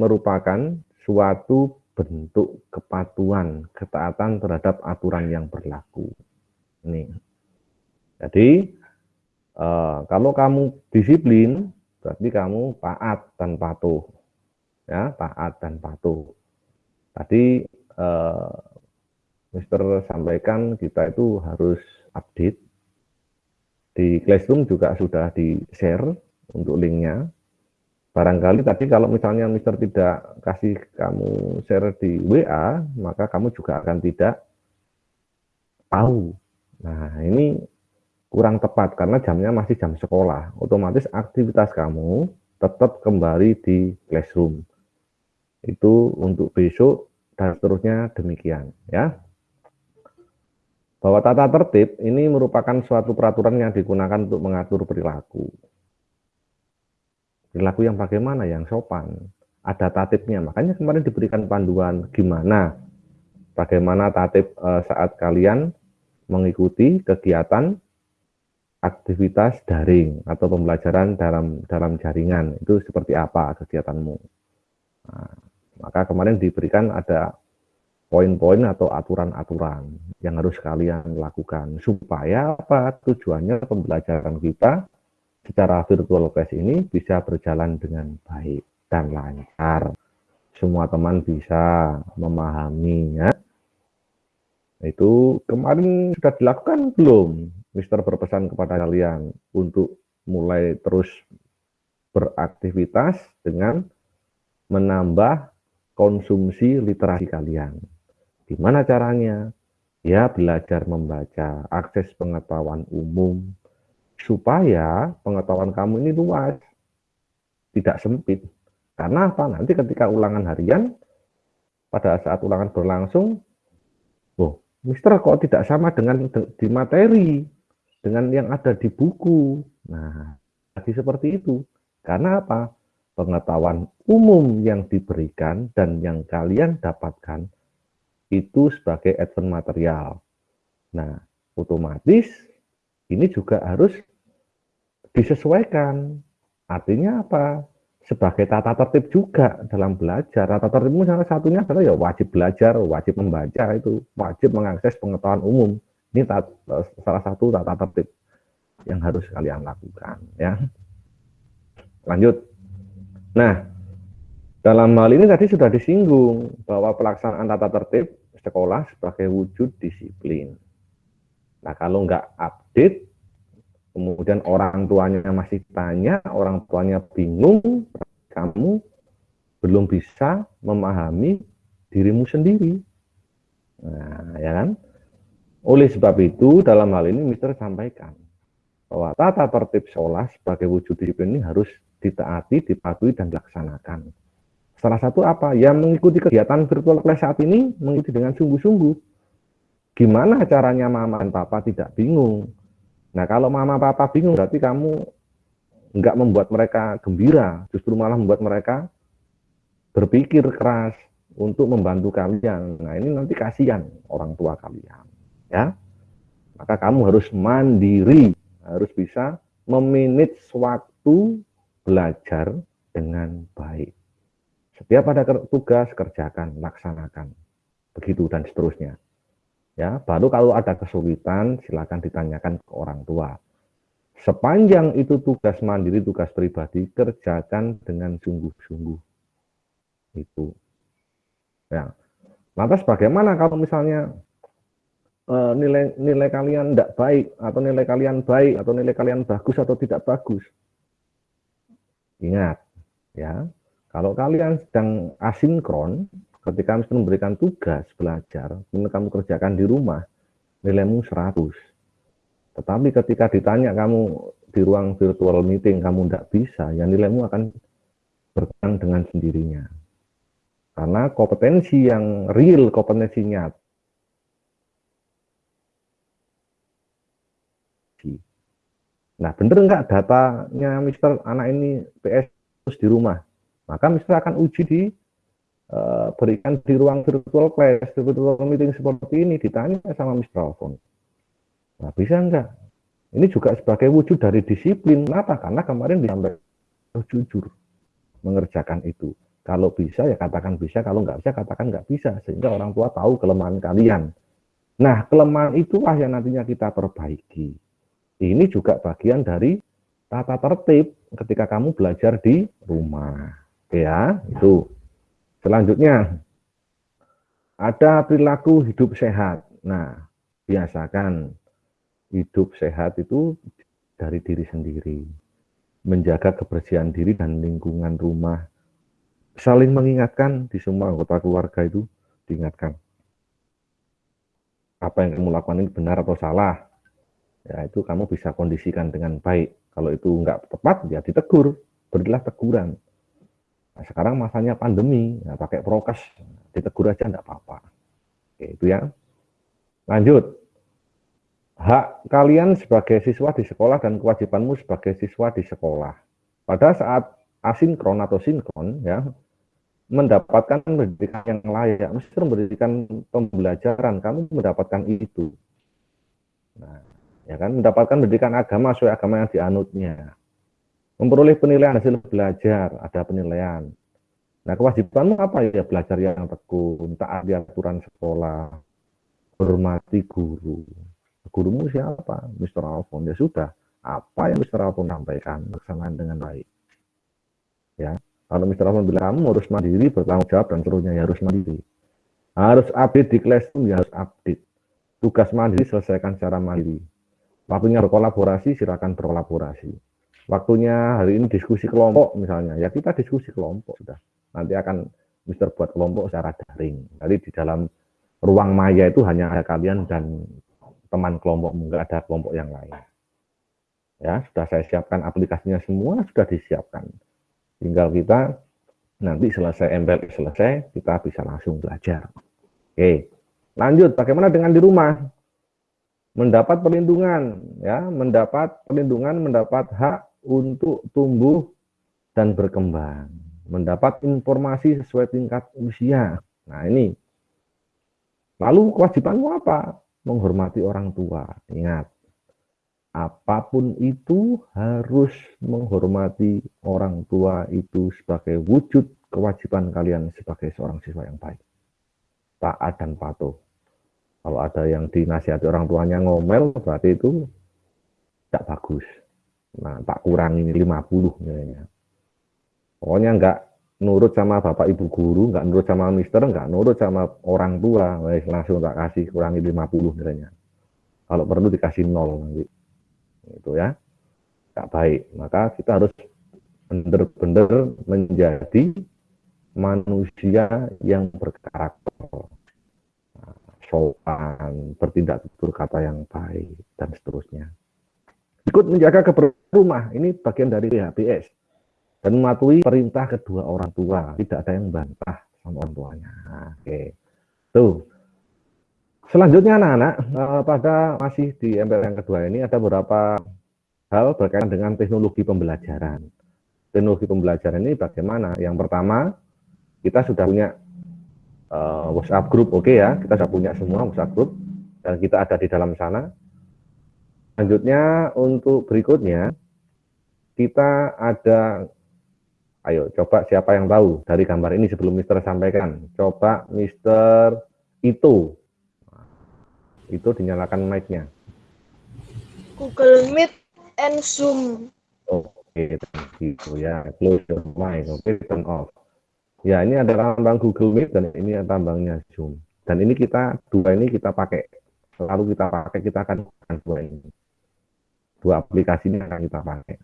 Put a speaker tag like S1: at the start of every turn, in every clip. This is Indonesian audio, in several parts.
S1: merupakan suatu bentuk kepatuhan, ketaatan terhadap aturan yang berlaku. Ini. Jadi, eh, kalau kamu disiplin, berarti kamu taat dan patuh. Ya, taat dan patuh. Tadi eh, Mister sampaikan kita itu harus update. Di Classroom juga sudah di-share untuk linknya barangkali tadi kalau misalnya Mister tidak kasih kamu share di WA, maka kamu juga akan tidak tahu. Nah, ini kurang tepat karena jamnya masih jam sekolah. Otomatis aktivitas kamu tetap kembali di classroom. Itu untuk besok dan seterusnya demikian ya. Bahwa tata tertib ini merupakan suatu peraturan yang digunakan untuk mengatur perilaku perilaku yang bagaimana? Yang sopan ada tatipnya makanya kemarin diberikan panduan gimana? Bagaimana tatip uh, saat kalian mengikuti kegiatan aktivitas daring atau pembelajaran dalam dalam jaringan. Itu seperti apa kegiatanmu? Nah, maka kemarin diberikan ada poin-poin atau aturan-aturan yang harus kalian lakukan. Supaya apa? Tujuannya pembelajaran kita secara virtual class ini bisa berjalan dengan baik dan lancar. Semua teman bisa memahaminya. Itu kemarin sudah dilakukan belum? Mister berpesan kepada kalian untuk mulai terus beraktivitas dengan menambah konsumsi literasi kalian. Gimana caranya? Ya belajar membaca, akses pengetahuan umum, supaya pengetahuan kamu ini luas, tidak sempit. Karena apa? Nanti ketika ulangan harian, pada saat ulangan berlangsung, oh, Mister kok tidak sama dengan di materi, dengan yang ada di buku. Nah, lagi seperti itu. Karena apa? Pengetahuan umum yang diberikan dan yang kalian dapatkan itu sebagai advent material. Nah, otomatis ini juga harus disesuaikan. Artinya apa? Sebagai tata tertib juga dalam belajar. Tata tertibmu salah satunya adalah ya wajib belajar, wajib membaca itu, wajib mengakses pengetahuan umum. Ini salah satu tata tertib yang harus kalian lakukan. Ya, lanjut. Nah, dalam hal ini tadi sudah disinggung bahwa pelaksanaan tata tertib sekolah sebagai wujud disiplin. Nah, kalau nggak update, kemudian orang tuanya masih tanya, orang tuanya bingung, kamu belum bisa memahami dirimu sendiri. Nah, ya kan? Oleh sebab itu, dalam hal ini Mister sampaikan bahwa tata tertib sekolah sebagai wujud disiplin ini harus ditaati, dipatuhi, dan dilaksanakan. Salah satu apa? Yang mengikuti kegiatan virtual class saat ini mengikuti dengan sungguh-sungguh. Gimana caranya mama dan papa tidak bingung? Nah kalau mama papa bingung berarti kamu nggak membuat mereka gembira, justru malah membuat mereka berpikir keras untuk membantu kalian. Nah ini nanti kasihan orang tua kalian, ya. Maka kamu harus mandiri, harus bisa meminit waktu belajar dengan baik. Setiap ada tugas kerjakan, laksanakan, begitu dan seterusnya. Ya, baru kalau ada kesulitan silakan ditanyakan ke orang tua. Sepanjang itu tugas mandiri, tugas pribadi, kerjakan dengan sungguh-sungguh. Itu. Ya. Lantas bagaimana kalau misalnya uh, nilai nilai kalian tidak baik atau nilai kalian baik atau nilai kalian bagus atau tidak bagus? Ingat, ya, kalau kalian sedang asinkron, ketika Mister memberikan tugas belajar, kemudian kamu kerjakan di rumah, nilaimu 100. Tetapi ketika ditanya kamu di ruang virtual meeting, kamu tidak bisa, ya nilaimu akan berkurang dengan sendirinya. Karena kompetensi yang real, kompetensinya Nah, bener nggak datanya Mister anak ini PS di rumah? Maka Mister akan uji di Eh, berikan di ruang virtual class, virtual meeting seperti ini, ditanya sama Mr. Alphon. Nah, bisa enggak? Ini juga sebagai wujud dari disiplin. Kenapa? Karena kemarin disampaikan jujur mengerjakan itu. Kalau bisa ya katakan bisa, kalau nggak bisa katakan nggak bisa, sehingga orang tua tahu kelemahan kalian. Nah, kelemahan itulah yang nantinya kita perbaiki. Ini juga bagian dari tata tertib ketika kamu belajar di rumah. Ya, itu. Selanjutnya, ada perilaku hidup sehat. Nah, biasakan hidup sehat itu dari diri sendiri. Menjaga kebersihan diri dan lingkungan rumah. Saling mengingatkan di semua anggota keluarga itu diingatkan. Apa yang kamu lakukan ini benar atau salah. Ya, itu kamu bisa kondisikan dengan baik. Kalau itu enggak tepat, ya ditegur. Berilah teguran. Nah, sekarang masanya pandemi, ya pakai prokes, ditegur aja enggak apa-apa. Oke, itu ya. Lanjut. Hak kalian sebagai siswa di sekolah dan kewajibanmu sebagai siswa di sekolah. Pada saat asinkron atau sinkron, ya, mendapatkan pendidikan yang layak, mesti memberikan pembelajaran, kamu mendapatkan itu. Nah, ya kan, mendapatkan pendidikan agama sesuai agama yang dianutnya. Memperoleh penilaian hasil belajar, ada penilaian. Nah, kewajibanmu apa ya? Belajar yang tekun, taat aturan sekolah, hormati guru. Gurumu siapa? Mr. Alfon. Ya sudah, apa yang Mr. Alfon sampaikan, laksanakan dengan baik. Ya, kalau Mr. Alfon bilang kamu harus mandiri, bertanggung jawab dan seterusnya ya harus mandiri. Harus update di classroom ya harus update. Tugas mandiri selesaikan secara mandiri. Waktunya berkolaborasi, silakan berkolaborasi. Waktunya hari ini diskusi kelompok misalnya, ya kita diskusi kelompok sudah. Nanti akan Mister buat kelompok secara daring. Jadi di dalam ruang maya itu hanya ada kalian dan teman kelompok, enggak ada kelompok yang lain. Ya, sudah saya siapkan aplikasinya semua, sudah disiapkan. Tinggal kita nanti selesai MPL selesai, kita bisa langsung belajar. Oke, lanjut. Bagaimana dengan di rumah? Mendapat perlindungan, ya, mendapat perlindungan, mendapat hak untuk tumbuh dan berkembang, mendapat informasi sesuai tingkat usia. Nah ini Lalu kewajibanmu apa? Menghormati orang tua. Ingat, apa pun itu harus menghormati orang tua itu sebagai wujud kewajiban kalian sebagai seorang siswa yang baik. Taat dan patuh. Kalau ada yang dinasihati orang tuanya ngomel, berarti itu tidak bagus. Nah, tak kurangi 50 misalnya. Pokoknya enggak nurut sama bapak ibu guru, nggak nurut sama mister, nggak nurut sama orang tua, wes langsung tak kasih kurangi 50 misalnya. Kalau perlu dikasih nol nanti. Itu ya. nggak baik. Maka kita harus benar-benar menjadi manusia yang berkarakter. Sopan, bertindak tutur kata yang baik, dan seterusnya. Ikut menjaga keberumah, ini bagian dari HPS dan mematuhi perintah kedua orang tua. Tidak ada yang bantah sama orang tuanya. Oke. Tuh. Selanjutnya anak-anak, eh, pada masih di MPL yang kedua ini ada beberapa hal berkaitan dengan teknologi pembelajaran. Teknologi pembelajaran ini bagaimana? Yang pertama, kita sudah punya uh, WhatsApp group, oke okay ya, kita sudah punya semua WhatsApp group, dan kita ada di dalam sana. Selanjutnya, untuk berikutnya, kita ada Ayo, coba siapa yang tahu dari gambar ini sebelum Mister sampaikan. Coba Mister itu. Itu dinyalakan mic-nya.
S2: Google Meet and Zoom.
S1: Oke, gitu ya. Close the mic, oke, okay, turn off. Ya, ini ada tambang Google Meet dan ini tambangnya Zoom. Dan ini kita, dua ini kita pakai. Selalu kita pakai, kita akan dua ini. Dua aplikasi ini akan kita pakai.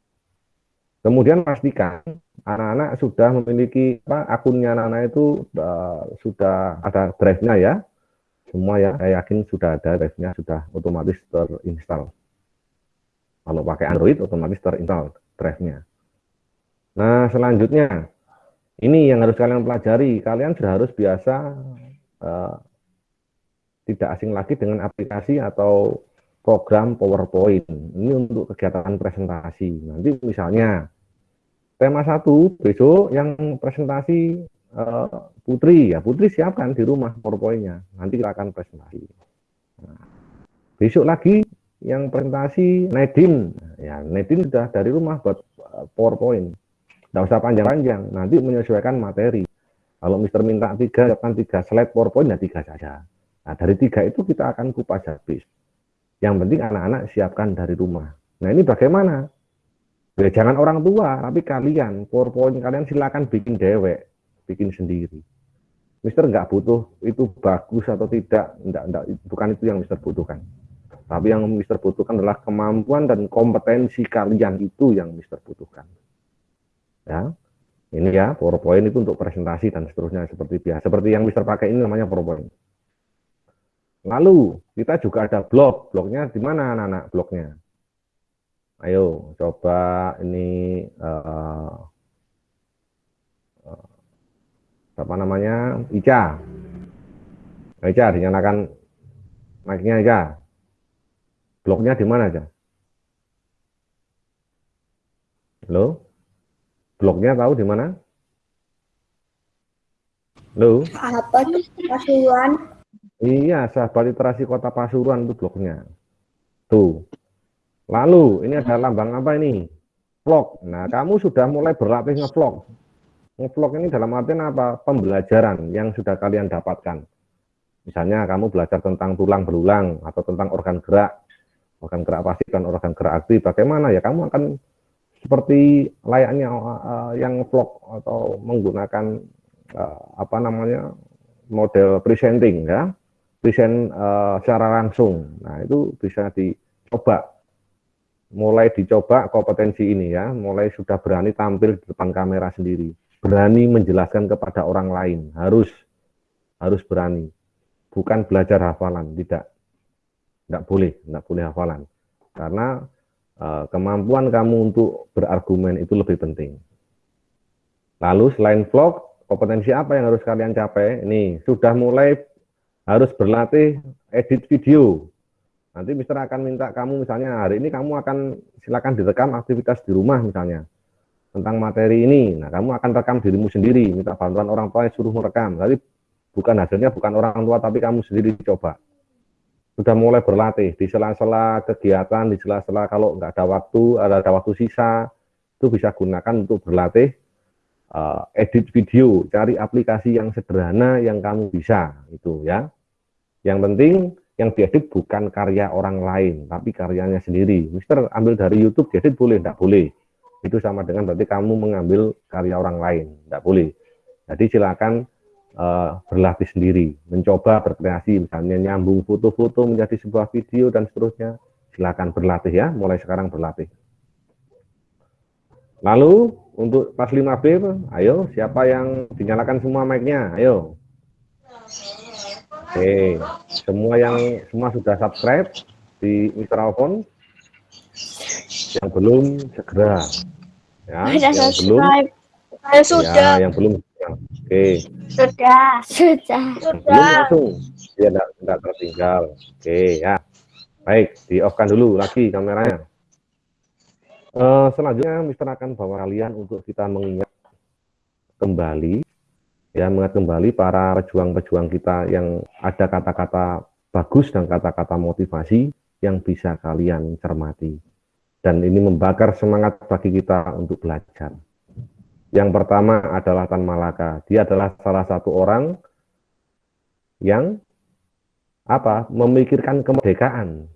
S1: Kemudian pastikan anak-anak sudah memiliki apa, akunnya anak-anak itu uh, sudah ada drive-nya ya. Semua ya, saya yakin sudah ada drive-nya, sudah otomatis terinstall. Kalau pakai Android, otomatis terinstall drive-nya. Nah, selanjutnya, ini yang harus kalian pelajari. Kalian sudah harus biasa uh, tidak asing lagi dengan aplikasi atau program PowerPoint. Ini untuk kegiatan presentasi. Nanti misalnya tema satu besok yang presentasi uh, Putri ya Putri siapkan di rumah PowerPoint-nya nanti kita akan presentasi nah, besok lagi yang presentasi Nedin ya Nedin sudah dari rumah buat eh, PowerPoint tidak usah panjang-panjang nanti menyesuaikan materi Kalau Mister minta tiga, siapkan tiga slide PowerPoint ya tiga saja. Nah, dari tiga itu kita akan kupas habis. Yang penting anak-anak siapkan dari rumah. Nah, ini bagaimana? Ya, jangan orang tua, tapi kalian, PowerPoint kalian silakan bikin dewek, bikin sendiri. Mister nggak butuh itu bagus atau tidak, enggak, enggak, bukan itu yang Mister butuhkan. Tapi yang Mister butuhkan adalah kemampuan dan kompetensi kalian itu yang Mister butuhkan. Ya, ini ya PowerPoint itu untuk presentasi dan seterusnya seperti biasa. Seperti yang Mister pakai ini namanya PowerPoint. Lalu kita juga ada blog. Blognya di mana anak-anak blognya? Ayo coba ini uh, uh, apa namanya Ica. Ica dinyalakan mic-nya Ica. Blognya di mana aja? Halo? Blognya tahu di mana? Halo?
S2: Sahabat Pasuruan.
S1: Iya, sahabat literasi kota Pasuruan itu blognya. Tuh. Lalu, ini ada lambang apa ini? Vlog. Nah, kamu sudah mulai berlatih ngevlog. Ngevlog ini dalam artian apa? Pembelajaran yang sudah kalian dapatkan. Misalnya kamu belajar tentang tulang berulang atau tentang organ gerak organ gerak pasif dan organ gerak aktif, bagaimana ya kamu akan seperti layaknya uh, yang vlog atau menggunakan uh, apa namanya model presenting ya, present uh, secara langsung. Nah itu bisa dicoba, mulai dicoba kompetensi ini ya, mulai sudah berani tampil di depan kamera sendiri, berani menjelaskan kepada orang lain, harus. Harus berani, bukan belajar hafalan, tidak. Nggak boleh, nggak boleh hafalan. Karena uh, kemampuan kamu untuk berargumen itu lebih penting. Lalu selain vlog, kompetensi apa yang harus kalian capai? Ini sudah mulai harus berlatih edit video. Nanti Mister akan minta kamu misalnya hari ini kamu akan silakan direkam aktivitas di rumah misalnya tentang materi ini. Nah, kamu akan rekam dirimu sendiri, minta bantuan orang tua yang suruh merekam. Tapi bukan hasilnya bukan orang tua tapi kamu sendiri coba sudah mulai berlatih di sela-sela kegiatan, di sela-sela kalau nggak ada waktu, ada, ada waktu sisa, itu bisa gunakan untuk berlatih uh, edit video, cari aplikasi yang sederhana yang kamu bisa, itu ya. Yang penting yang diedit bukan karya orang lain, tapi karyanya sendiri. Mister ambil dari YouTube, diedit boleh, enggak boleh. Itu sama dengan berarti kamu mengambil karya orang lain, enggak boleh. Jadi silakan uh, berlatih sendiri, mencoba berkreasi, misalnya nyambung foto-foto menjadi sebuah video dan seterusnya. Silakan berlatih ya, mulai sekarang berlatih. Lalu untuk pas 5B, ayo siapa yang dinyalakan semua mic-nya? Ayo. Oke, semua yang semua sudah subscribe di. Alphon. Yang belum segera. Ya, yang belum.
S2: Saya sudah.
S1: Ya, yang belum. Oke.
S2: Sudah, sudah.
S1: Sudah. Belum langsung. Ya, enggak, enggak tertinggal. Oke, ya. Baik, di off-kan dulu lagi kameranya. Uh, selanjutnya, Mister akan bawa kalian untuk kita mengingat kembali, ya, mengingat kembali para pejuang-pejuang kita yang ada kata-kata bagus dan kata-kata motivasi yang bisa kalian cermati. Dan ini membakar semangat bagi kita untuk belajar. Yang pertama adalah Tan Malaka. Dia adalah salah satu orang yang apa memikirkan kemerdekaan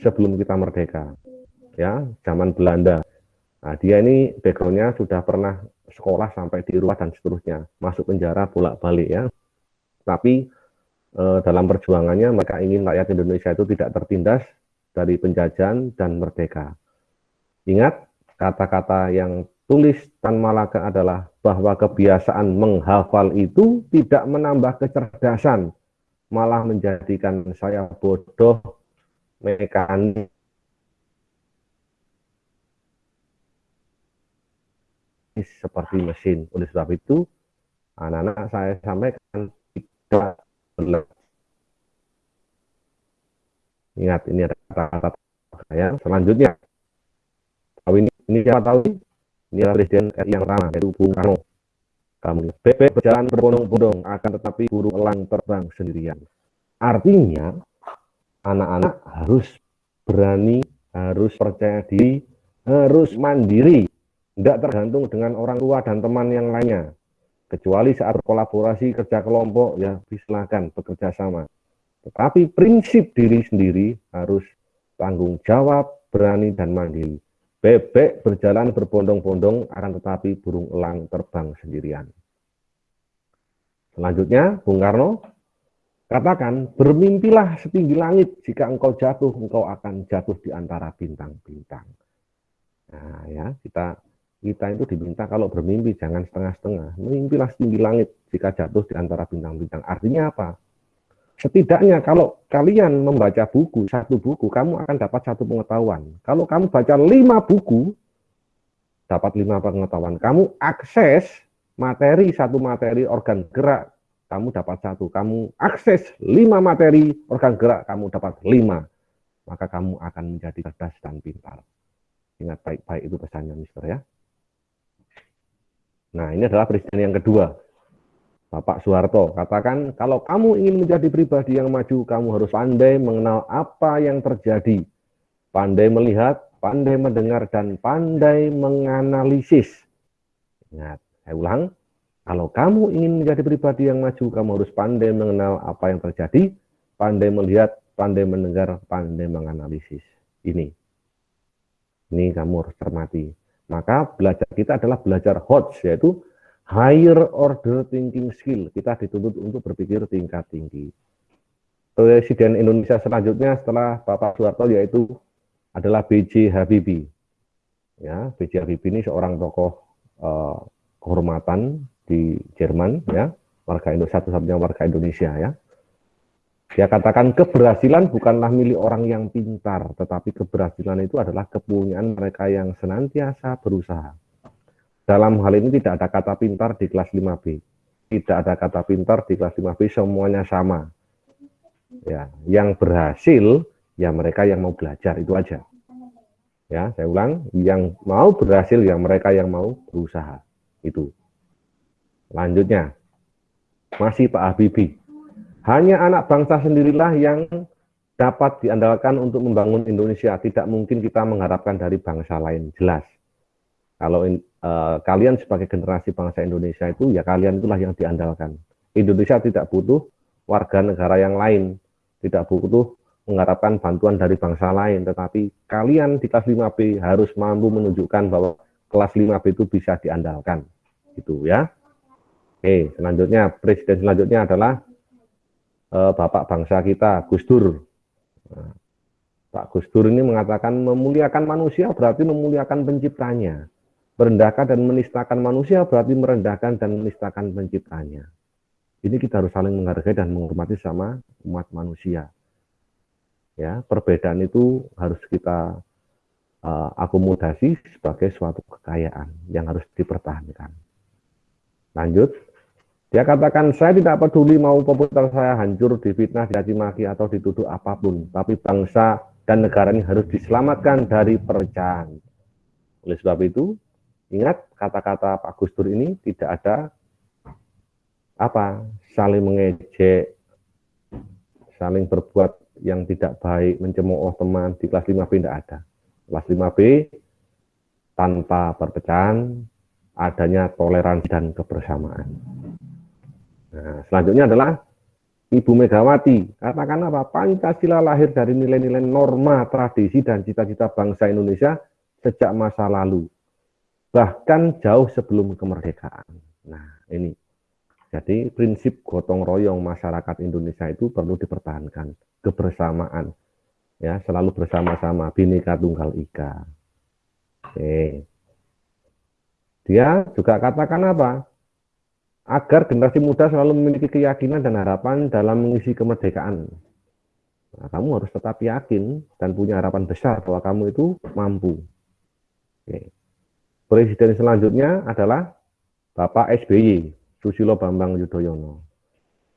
S1: sebelum kita merdeka. Ya, zaman Belanda. Nah, dia ini backgroundnya sudah pernah sekolah sampai di rumah dan seterusnya, masuk penjara bolak-balik ya. Tapi eh, dalam perjuangannya mereka ingin rakyat Indonesia itu tidak tertindas dari penjajahan dan merdeka. Ingat kata-kata yang tulis Tan Malaka adalah bahwa kebiasaan menghafal itu tidak menambah kecerdasan, malah menjadikan saya bodoh, mekanik, seperti mesin. Oleh sebab itu, anak-anak saya sampaikan tidak benar. Ingat, ini ada kata-kata saya. Selanjutnya, ini, ini siapa tahu? Inilah Presiden RI yang pertama, yaitu Bung Karno. Kamu bebek berjalan berbondong-bondong, akan tetapi burung elang terbang sendirian. Artinya, anak-anak harus berani, harus percaya diri, harus mandiri, tidak tergantung dengan orang tua dan teman yang lainnya. Kecuali saat kolaborasi kerja kelompok, ya silakan bekerja sama. Tetapi prinsip diri sendiri harus tanggung jawab, berani, dan mandiri. Bebek berjalan berbondong-bondong, akan tetapi burung elang terbang sendirian. Selanjutnya, Bung Karno, katakan, bermimpilah setinggi langit, jika engkau jatuh, engkau akan jatuh di antara bintang-bintang. Nah ya, kita kita itu diminta kalau bermimpi jangan setengah-setengah. Mimpilah setinggi langit jika jatuh di antara bintang-bintang. Artinya apa? Setidaknya kalau kalian membaca buku, satu buku, kamu akan dapat satu pengetahuan. Kalau kamu baca lima buku, dapat lima pengetahuan. Kamu akses materi, satu materi organ gerak, kamu dapat satu. Kamu akses lima materi organ gerak, kamu dapat lima. Maka kamu akan menjadi cerdas dan pintar. Ingat baik-baik itu pesannya, Mister ya. Nah, ini adalah presiden yang kedua. Bapak Soeharto katakan, kalau kamu ingin menjadi pribadi yang maju, kamu harus pandai mengenal apa yang terjadi. Pandai melihat, pandai mendengar, dan pandai menganalisis. Ingat, saya ulang, kalau kamu ingin menjadi pribadi yang maju, kamu harus pandai mengenal apa yang terjadi, pandai melihat, pandai mendengar, pandai menganalisis. Ini. Ini kamu harus cermati. Maka belajar kita adalah belajar HOTS, yaitu higher order thinking skill. Kita dituntut untuk berpikir tingkat tinggi. Presiden Indonesia selanjutnya setelah Bapak Soeharto yaitu adalah B.J. Habibie. Ya, B.J. Habibie ini seorang tokoh uh, kehormatan di Jerman, ya, warga Indonesia satu-satunya warga Indonesia, ya. Dia katakan keberhasilan bukanlah milik orang yang pintar, tetapi keberhasilan itu adalah kepunyaan mereka yang senantiasa berusaha. Dalam hal ini tidak ada kata pintar di kelas 5B. Tidak ada kata pintar di kelas 5B, semuanya sama. Ya, yang berhasil ya mereka yang mau belajar itu aja. Ya, saya ulang, yang mau berhasil ya mereka yang mau berusaha. Itu. Lanjutnya, masih Pak Habibie hanya anak bangsa sendirilah yang dapat diandalkan untuk membangun Indonesia. Tidak mungkin kita mengharapkan dari bangsa lain. Jelas. Kalau uh, kalian sebagai generasi bangsa Indonesia itu, ya kalian itulah yang diandalkan. Indonesia tidak butuh warga negara yang lain. Tidak butuh mengharapkan bantuan dari bangsa lain. Tetapi kalian di kelas 5B harus mampu menunjukkan bahwa kelas 5B itu bisa diandalkan. Gitu ya. Oke, selanjutnya, presiden selanjutnya adalah eh, bapak bangsa kita, Gus Dur. Nah, Pak Gus Dur ini mengatakan memuliakan manusia berarti memuliakan penciptanya. Merendahkan dan menistakan manusia berarti merendahkan dan menistakan penciptanya. Ini kita harus saling menghargai dan menghormati sama umat manusia. Ya, perbedaan itu harus kita uh, akomodasi sebagai suatu kekayaan yang harus dipertahankan. Lanjut. Dia katakan, saya tidak peduli mau populer saya hancur, difitnah, dicaci maki, atau dituduh apa pun. Tapi bangsa dan negara ini harus diselamatkan dari perpecahan. Oleh sebab itu, ingat kata-kata Pak Gus Dur ini tidak ada apa saling mengejek, saling berbuat yang tidak baik, mencemooh teman di kelas 5B tidak ada. Kelas 5B tanpa perpecahan, adanya toleransi dan kebersamaan. Nah, selanjutnya adalah Ibu Megawati. Katakan apa? Pancasila lahir dari nilai-nilai norma, tradisi, dan cita-cita bangsa Indonesia sejak masa lalu. Bahkan jauh sebelum kemerdekaan. Nah, ini. Jadi prinsip gotong royong masyarakat Indonesia itu perlu dipertahankan. Kebersamaan. Ya, selalu bersama-sama. Bhinneka Tunggal Ika. Oke. Dia juga katakan apa? Agar generasi muda selalu memiliki keyakinan dan harapan dalam mengisi kemerdekaan. Nah, kamu harus tetap yakin dan punya harapan besar bahwa kamu itu mampu. Oke. Presiden selanjutnya adalah Bapak SBY, Susilo Bambang Yudhoyono.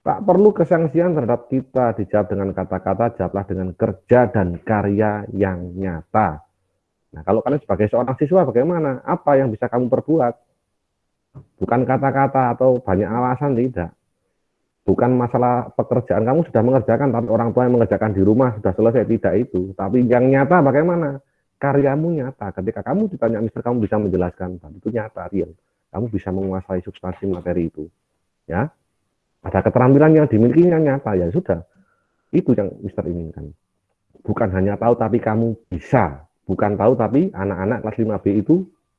S1: Tak perlu kesangsian terhadap kita dijawab dengan kata-kata, jawablah dengan kerja dan karya yang nyata. Nah, kalau kalian sebagai seorang siswa bagaimana? Apa yang bisa kamu perbuat? Bukan kata-kata atau banyak alasan tidak. Bukan masalah pekerjaan kamu sudah mengerjakan, tapi orang tua yang mengerjakan di rumah sudah selesai tidak itu. Tapi yang nyata bagaimana? Karyamu nyata. Ketika kamu ditanya, Mister, kamu bisa menjelaskan, itu nyata, real. kamu bisa menguasai substansi materi itu. Ya, ada keterampilan yang dimiliki yang nyata ya sudah. Itu yang Mister inginkan. Bukan hanya tahu tapi kamu bisa. Bukan tahu tapi anak-anak kelas 5B itu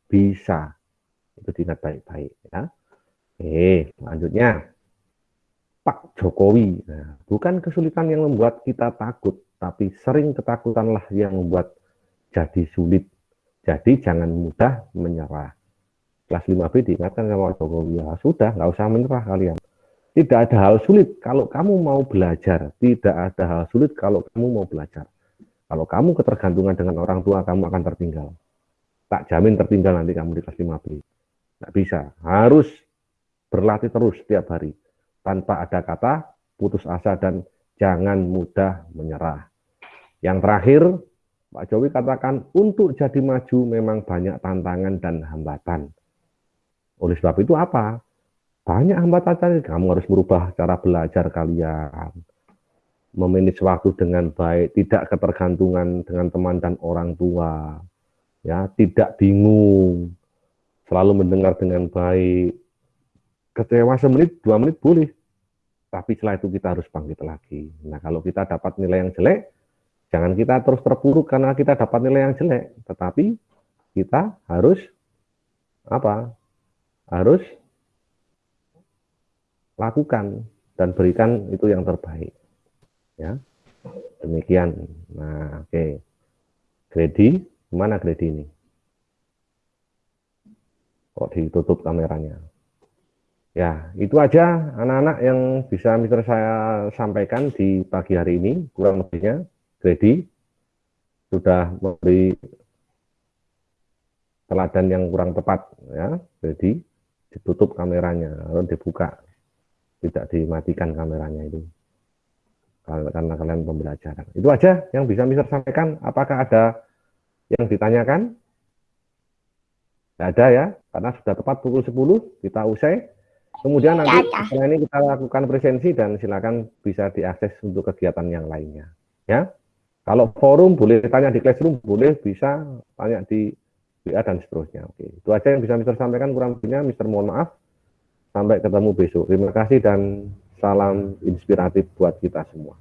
S1: bisa. Itu diingat baik-baik ya. Oke, selanjutnya Pak Jokowi. Nah, bukan kesulitan yang membuat kita takut, tapi sering ketakutanlah yang membuat jadi sulit. Jadi jangan mudah menyerah. Kelas 5B diingatkan sama Pak Jokowi, ya sudah, nggak usah menyerah kalian. Tidak ada hal sulit kalau kamu mau belajar. Tidak ada hal sulit kalau kamu mau belajar. Kalau kamu ketergantungan dengan orang tua, kamu akan tertinggal. Tak jamin tertinggal nanti kamu di kelas 5B. Tidak bisa. Harus berlatih terus setiap hari. Tanpa ada kata putus asa dan jangan mudah menyerah. Yang terakhir, Pak Jokowi katakan untuk jadi maju memang banyak tantangan dan hambatan. Oleh sebab itu apa? banyak hambatan tadi. Kamu harus merubah cara belajar kalian, memanage waktu dengan baik, tidak ketergantungan dengan teman dan orang tua, ya, tidak bingung, selalu mendengar dengan baik. Kecewa semenit, dua menit boleh, tapi setelah itu kita harus bangkit lagi. Nah, kalau kita dapat nilai yang jelek, jangan kita terus terpuruk karena kita dapat nilai yang jelek, tetapi kita harus apa? Harus lakukan dan berikan itu yang terbaik. Ya, demikian. Nah, oke. Okay. Grady, mana Grady ini? Kok ditutup kameranya? Ya, itu aja anak-anak yang bisa Mister saya sampaikan di pagi hari ini, kurang lebihnya. Grady sudah memberi teladan yang kurang tepat ya, Grady ditutup kameranya, lalu dibuka tidak dimatikan kameranya itu karena kalian pembelajaran. Itu aja yang bisa Mister sampaikan. Apakah ada yang ditanyakan? Tidak ada ya, karena sudah tepat pukul 10 kita usai. Kemudian nanti setelah ini kita lakukan presensi dan silakan bisa diakses untuk kegiatan yang lainnya. Ya, kalau forum boleh tanya di classroom, boleh bisa tanya di WA dan seterusnya. Oke, itu aja yang bisa Mister sampaikan. Kurang lebihnya Mister mohon maaf. Sampai ketemu besok. Terima kasih dan salam inspiratif buat kita semua.